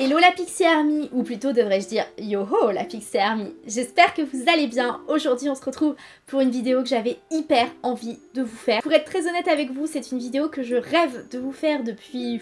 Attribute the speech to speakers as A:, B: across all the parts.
A: Hello la Pixie Army, ou plutôt devrais-je dire yoho la Pixie Army. J'espère que vous allez bien. Aujourd'hui on se retrouve pour une vidéo que j'avais hyper envie de vous faire. Pour être très honnête avec vous, c'est une vidéo que je rêve de vous faire depuis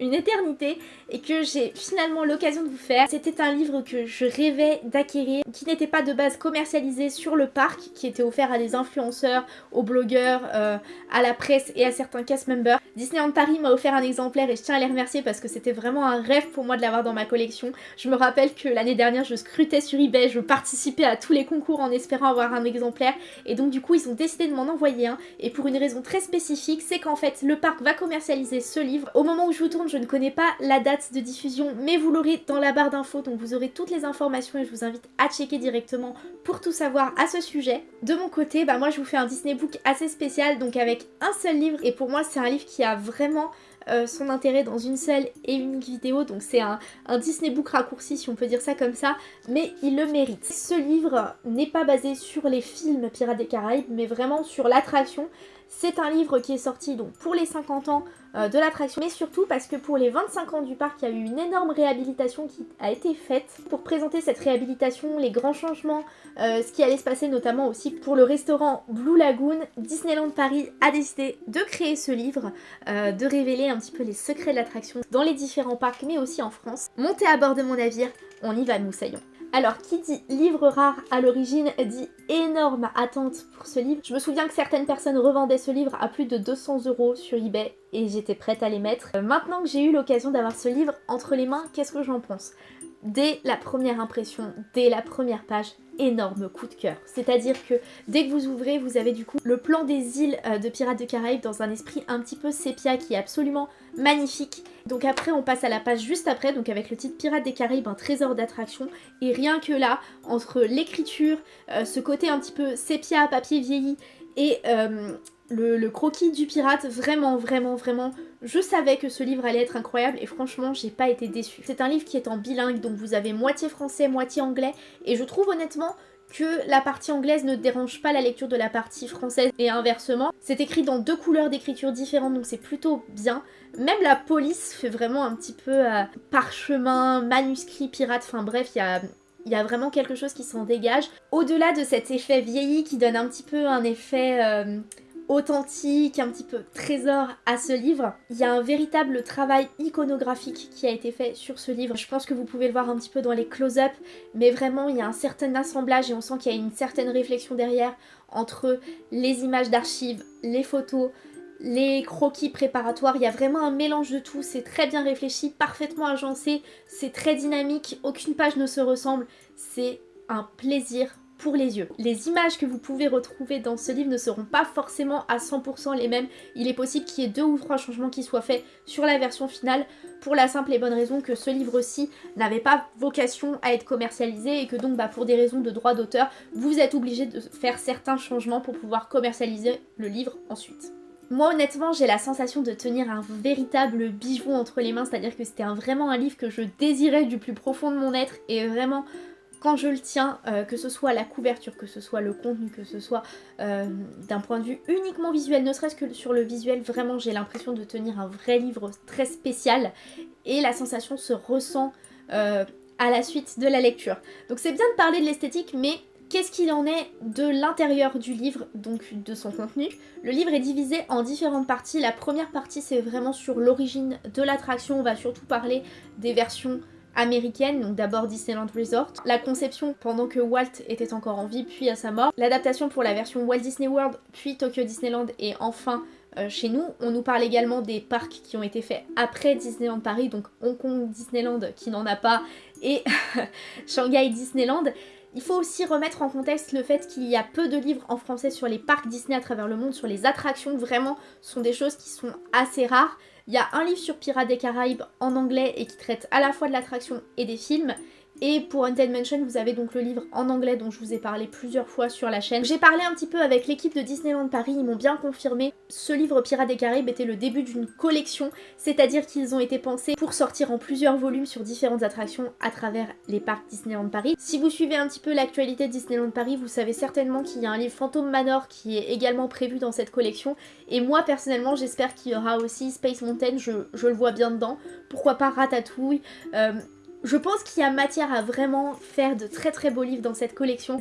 A: une éternité et que j'ai finalement l'occasion de vous faire. C'était un livre que je rêvais d'acquérir, qui n'était pas de base commercialisé sur le parc, qui était offert à des influenceurs, aux blogueurs, euh, à la presse et à certains cast members. Disneyland Paris m'a offert un exemplaire et je tiens à les remercier parce que c'était vraiment un rêve pour moi de l'avoir dans ma collection. Je me rappelle que l'année dernière je scrutais sur eBay, je participais à tous les concours en espérant avoir un exemplaire et donc du coup ils ont décidé de m'en envoyer un et pour une raison très spécifique c'est qu'en fait le parc va commercialiser ce livre. Au moment où je vous tourne je ne connais pas la date de diffusion mais vous l'aurez dans la barre d'infos donc vous aurez toutes les informations et je vous invite à checker directement pour tout savoir à ce sujet. De mon côté bah moi je vous fais un Disney Book assez spécial donc avec un seul livre et pour moi c'est un livre qui a vraiment euh, son intérêt dans une seule et unique vidéo, donc c'est un, un, Disney Book raccourci si on peut dire ça comme ça, mais il le mérite. Ce livre n'est pas basé sur les films Pirates des Caraïbes, mais vraiment sur l'attraction. C'est un livre qui est sorti donc pour les 50 ans euh, de l'attraction, mais surtout parce que pour les 25 ans du parc, il y a eu une énorme réhabilitation qui a été faite pour présenter cette réhabilitation, les grands changements, euh, ce qui allait se passer notamment aussi pour le restaurant Blue Lagoon. Disneyland Paris a décidé de créer ce livre, euh, de révéler un petit peu les secrets de l'attraction dans les différents parcs, mais aussi en France. Montez à bord de mon navire, on y va, nous saillons. Alors, qui dit livre rare à l'origine dit énorme attente pour ce livre. Je me souviens que certaines personnes revendaient ce livre à plus de 200 euros sur eBay et j'étais prête à les mettre. Euh, maintenant que j'ai eu l'occasion d'avoir ce livre entre les mains, qu'est-ce que j'en pense? Dès la première impression, dès la première page, énorme coup de cœur. C'est-à-dire que dès que vous ouvrez, vous avez du coup le plan des îles euh, de Pirates de Caraïbes dans un esprit un petit peu sépia qui est absolument magnifique. Donc après, on passe à la page juste après, donc avec le titre Pirates des Caraïbes, un trésor d'attraction. Et rien que là, entre l'écriture, euh, ce côté un petit peu sépia, papier vieilli et euh, le, croquis du pirate, vraiment, vraiment, vraiment, je savais que ce livre allait être incroyable et franchement, j'ai pas été déçue. C'est un livre qui est en bilingue, donc vous avez moitié français, moitié anglais, et je trouve honnêtement que la partie anglaise ne dérange pas la lecture de la partie française et inversement. C'est écrit dans deux couleurs d'écriture différentes donc c'est plutôt bien. Même la police fait vraiment un petit peu euh, parchemin, manuscrit, pirate, enfin bref, il y a il y a vraiment quelque chose qui s'en dégage. Au-delà de cet effet vieilli qui donne un petit peu un effet euh, authentique, un petit peu trésor à ce livre, il y a un véritable travail iconographique qui a été fait sur ce livre. Je pense que vous pouvez le voir un petit peu dans les close-up, mais vraiment il y a un certain assemblage et on sent qu'il y a une certaine réflexion derrière entre les images d'archives, les photos, les croquis préparatoires, il y a vraiment un mélange de tout, c'est très bien réfléchi, parfaitement agencé, c'est très dynamique, aucune page ne se ressemble, c'est un plaisir pour les yeux. Les images que vous pouvez retrouver dans ce livre ne seront pas forcément à 100% les mêmes. Il est possible qu'il y ait deux ou trois changements qui soient faits sur la version finale pour la simple et bonne raison que ce livre-ci n'avait pas vocation à être commercialisé et que donc bah, pour des raisons de droit d'auteur, vous êtes obligé de faire certains changements pour pouvoir commercialiser le livre ensuite. Moi honnêtement j'ai la sensation de tenir un véritable bijou entre les mains, c'est-à-dire que c'était vraiment un livre que je désirais du plus profond de mon être et vraiment quand je le tiens, euh, que ce soit la couverture, que ce soit le contenu, que ce soit euh, d'un point de vue uniquement visuel, ne serait-ce que sur le visuel, vraiment j'ai l'impression de tenir un vrai livre très spécial et la sensation se ressent euh, à la suite de la lecture. Donc c'est bien de parler de l'esthétique mais Qu'est-ce qu'il en est de l'intérieur du livre, donc de son contenu? Le livre est divisé en différentes parties. La première partie, c'est vraiment sur l'origine de l'attraction. On va surtout parler des versions américaines, donc d'abord Disneyland Resort, la conception pendant que Walt était encore en vie, puis à sa mort, l'adaptation pour la version Walt Disney World, puis Tokyo Disneyland, et enfin euh, chez nous. On nous parle également des parcs qui ont été faits après Disneyland Paris, donc Hong Kong Disneyland qui n'en a pas, et Shanghai Disneyland. Il faut aussi remettre en contexte le fait qu'il y a peu de livres en français sur les parcs Disney à travers le monde, sur les attractions, vraiment, sont des choses qui sont assez rares. Il y a un livre sur Pirates des Caraïbes en anglais et qui traite à la fois de l'attraction et des films, Et pour Undead Mansion, vous avez donc le livre en anglais dont je vous ai parlé plusieurs fois sur la chaîne. J'ai parlé un petit peu avec l'équipe de Disneyland Paris, ils m'ont bien confirmé. Ce livre Pirates des Caraïbes était le début d'une collection, c'est-à-dire qu'ils ont été pensés pour sortir en plusieurs volumes sur différentes attractions à travers les parcs Disneyland Paris. Si vous suivez un petit peu l'actualité de Disneyland Paris, vous savez certainement qu'il y a un livre Phantom Manor qui est également prévu dans cette collection. Et moi personnellement, j'espère qu'il y aura aussi Space Mountain, je, le vois bien dedans. Pourquoi pas Ratatouille euh, je pense qu'il y a matière à vraiment faire de très très beaux livres dans cette collection.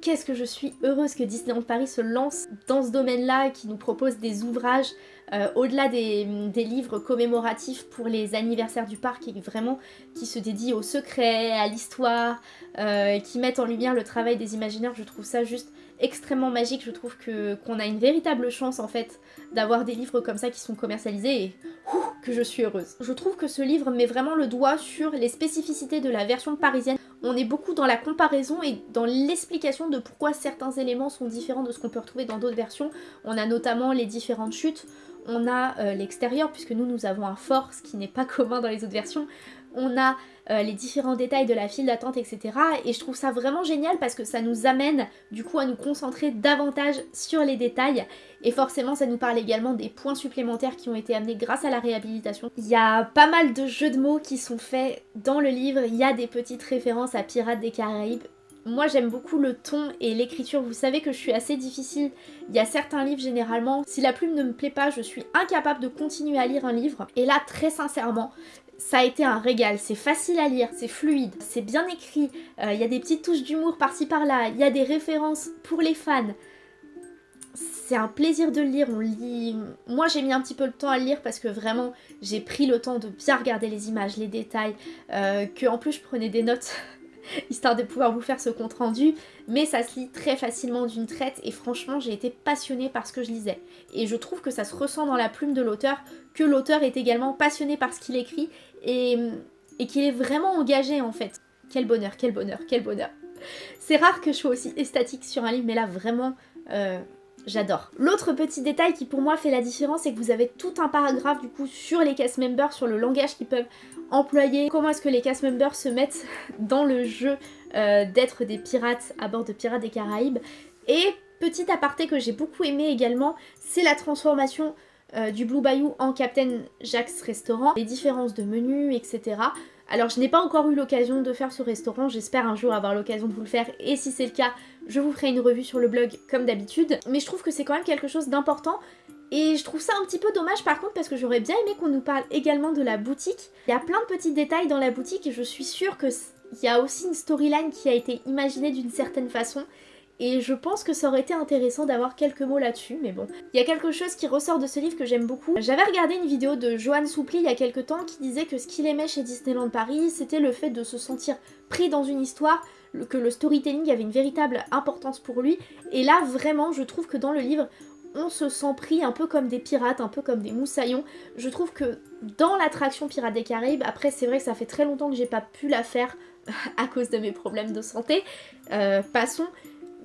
A: Qu'est-ce que je suis heureuse que Disneyland Paris se lance dans ce domaine-là, qui nous propose des ouvrages euh, au-delà des, livres commémoratifs pour les anniversaires du parc et vraiment qui se dédient au secret, à l'histoire, euh, qui mettent en lumière le travail des imaginaires. Je trouve ça juste extrêmement magique. Je trouve qu'on a une véritable chance en fait d'avoir des livres comme ça qui sont commercialisés et que je suis heureuse. Je trouve que ce livre met vraiment le doigt sur les spécificités de la version parisienne. On est beaucoup dans la comparaison et dans l'explication de pourquoi certains éléments sont différents de ce qu'on peut retrouver dans d'autres versions. On a notamment les différentes chutes, on a euh, l'extérieur puisque nous nous avons un fort, ce qui n'est pas commun dans les autres versions on a euh, les différents détails de la file d'attente, etc. Et je trouve ça vraiment génial parce que ça nous amène du coup à nous concentrer davantage sur les détails. Et forcément, ça nous parle également des points supplémentaires qui ont été amenés grâce à la réhabilitation. Il y a pas mal de jeux de mots qui sont faits dans le livre. Il y a des petites références à Pirates des Caraïbes. Moi j'aime beaucoup le ton et l'écriture, vous savez que je suis assez difficile, il y a certains livres généralement, si la plume ne me plaît pas, je suis incapable de continuer à lire un livre. Et là très sincèrement, ça a été un régal, c'est facile à lire, c'est fluide, c'est bien écrit, euh, il y a des petites touches d'humour par-ci par-là, il y a des références pour les fans. C'est un plaisir de le lire, on lit... Moi j'ai mis un petit peu le temps à le lire parce que vraiment j'ai pris le temps de bien regarder les images, les détails, euh, que en plus je prenais des notes histoire de pouvoir vous faire ce compte rendu, mais ça se lit très facilement d'une traite et franchement j'ai été passionnée par ce que je lisais. Et je trouve que ça se ressent dans la plume de l'auteur, que l'auteur est également passionné par ce qu'il écrit et, et qu'il est vraiment engagé en fait. Quel bonheur, quel bonheur, quel bonheur. C'est rare que je sois aussi estatique sur un livre, mais là vraiment... Euh, j'adore. L'autre petit détail qui pour moi fait la différence, c'est que vous avez tout un paragraphe du coup sur les cast members, sur le langage qu'ils peuvent employer, comment est-ce que les cast members se mettent dans le jeu euh, d'être des pirates à bord de Pirates des Caraïbes? Et petit aparté que j'ai beaucoup aimé également, c'est la transformation euh, du Blue Bayou en Captain Jack's Restaurant, les différences de menus, etc. Alors je n'ai pas encore eu l'occasion de faire ce restaurant, j'espère un jour avoir l'occasion de vous le faire et si c'est le cas, je vous ferai une revue sur le blog comme d'habitude. Mais je trouve que c'est quand même quelque chose d'important et je trouve ça un petit peu dommage par contre parce que j'aurais bien aimé qu'on nous parle également de la boutique. Il y a plein de petits détails dans la boutique et je suis sûre qu'il y a aussi une storyline qui a été imaginée d'une certaine façon et je pense que ça aurait été intéressant d'avoir quelques mots là-dessus, mais bon. Il y a quelque chose qui ressort de ce livre que j'aime beaucoup. J'avais regardé une vidéo de Joanne Soupli il y a quelques temps qui disait que ce qu'il aimait chez Disneyland Paris, c'était le fait de se sentir pris dans une histoire, que le storytelling avait une véritable importance pour lui. Et là, vraiment, je trouve que dans le livre, on se sent pris un peu comme des pirates, un peu comme des moussaillons. Je trouve que dans l'attraction Pirates des Caraïbes, après c'est vrai que ça fait très longtemps que j'ai pas pu la faire à cause de mes problèmes de santé, euh, passons,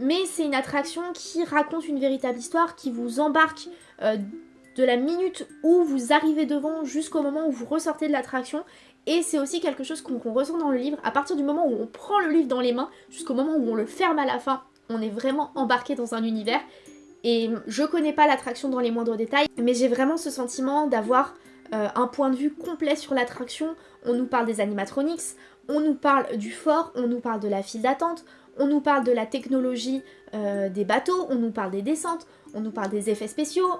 A: mais c'est une attraction qui raconte une véritable histoire, qui vous embarque euh, de la minute où vous arrivez devant jusqu'au moment où vous ressortez de l'attraction. Et c'est aussi quelque chose qu'on ressent dans le livre, à partir du moment où on prend le livre dans les mains, jusqu'au moment où on le ferme à la fin, on est vraiment embarqué dans un univers. Et je connais pas l'attraction dans les moindres détails, mais j'ai vraiment ce sentiment d'avoir euh, un point de vue complet sur l'attraction. On nous parle des animatronics, on nous parle du fort, on nous parle de la file d'attente, on nous parle de la technologie euh, des bateaux, on nous parle des descentes, on nous parle des effets spéciaux,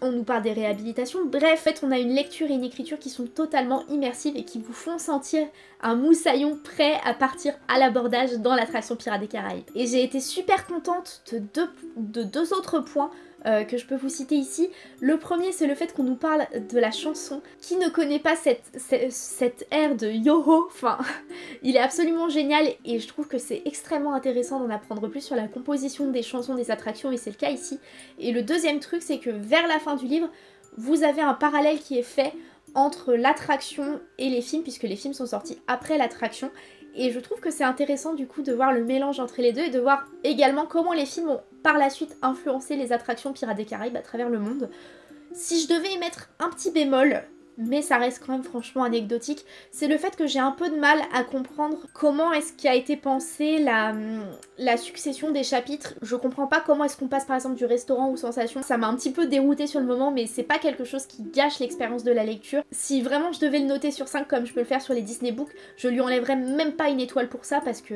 A: on nous parle des réhabilitations. Bref, en fait, on a une lecture et une écriture qui sont totalement immersives et qui vous font sentir un moussaillon prêt à partir à l'abordage dans l'attraction Pirates des Caraïbes. Et j'ai été super contente de deux, de deux autres points euh, que je peux vous citer ici. Le premier, c'est le fait qu'on nous parle de la chanson. Qui ne connaît pas cette, cette, air de Yoho? Enfin, il est absolument génial et je trouve que c'est extrêmement intéressant d'en apprendre plus sur la composition des chansons des attractions et c'est le cas ici. Et le deuxième truc, c'est que vers la fin du livre, vous avez un parallèle qui est fait entre l'attraction et les films, puisque les films sont sortis après l'attraction. Et je trouve que c'est intéressant du coup de voir le mélange entre les deux et de voir également comment les films ont par la suite influencé les attractions Pirates des Caraïbes à travers le monde. Si je devais émettre un petit bémol, mais ça reste quand même franchement anecdotique. C'est le fait que j'ai un peu de mal à comprendre comment est-ce qu'a été pensée la, la succession des chapitres. Je comprends pas comment est-ce qu'on passe par exemple du restaurant aux sensations. Ça m'a un petit peu dérouté sur le moment, mais c'est pas quelque chose qui gâche l'expérience de la lecture. Si vraiment je devais le noter sur 5 comme je peux le faire sur les Disney Books, je lui enlèverais même pas une étoile pour ça parce que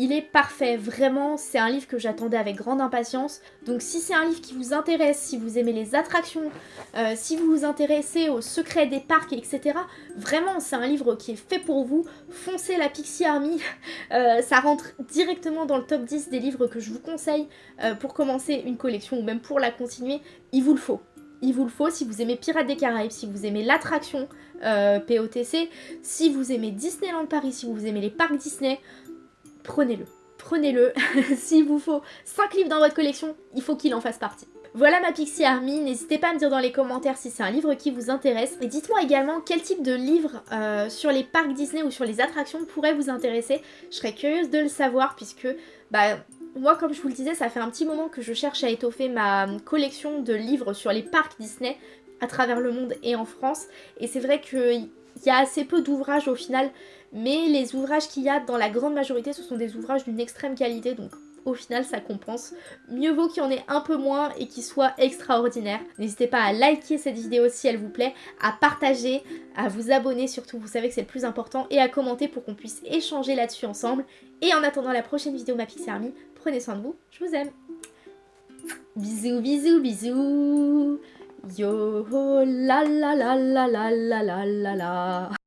A: il est parfait, vraiment, c'est un livre que j'attendais avec grande impatience. Donc si c'est un livre qui vous intéresse, si vous aimez les attractions, euh, si vous vous intéressez aux secrets des parcs, etc. Vraiment, c'est un livre qui est fait pour vous. Foncez la Pixie Army, euh, ça rentre directement dans le top 10 des livres que je vous conseille euh, pour commencer une collection ou même pour la continuer. Il vous le faut il vous le faut si vous aimez Pirates des Caraïbes, si vous aimez l'attraction POTC, si vous aimez Disneyland Paris, si vous aimez les parcs Disney, prenez-le. Prenez-le. S'il vous faut 5 livres dans votre collection, il faut qu'il en fasse partie. Voilà ma Pixie Army, n'hésitez pas à me dire dans les commentaires si c'est un livre qui vous intéresse. Et dites-moi également quel type de livre euh, sur les parcs Disney ou sur les attractions pourrait vous intéresser. Je serais curieuse de le savoir puisque bah, moi comme je vous le disais, ça fait un petit moment que je cherche à étoffer ma collection de livres sur les parcs Disney à travers le monde et en France. Et c'est vrai qu'il y a assez peu d'ouvrages au final mais les ouvrages qu'il y a dans la grande majorité ce sont des ouvrages d'une extrême qualité donc au final ça compense. Mieux vaut qu'il y en ait un peu moins et qu'il soit extraordinaire. N'hésitez pas à liker cette vidéo si elle vous plaît, à partager, à vous abonner surtout, vous savez que c'est le plus important, et à commenter pour qu'on puisse échanger là-dessus ensemble. Et en attendant la prochaine vidéo ma Pixie Army, prenez soin de vous, je vous aime. Bisous, bisous, bisous Yo la la la la la la la la. la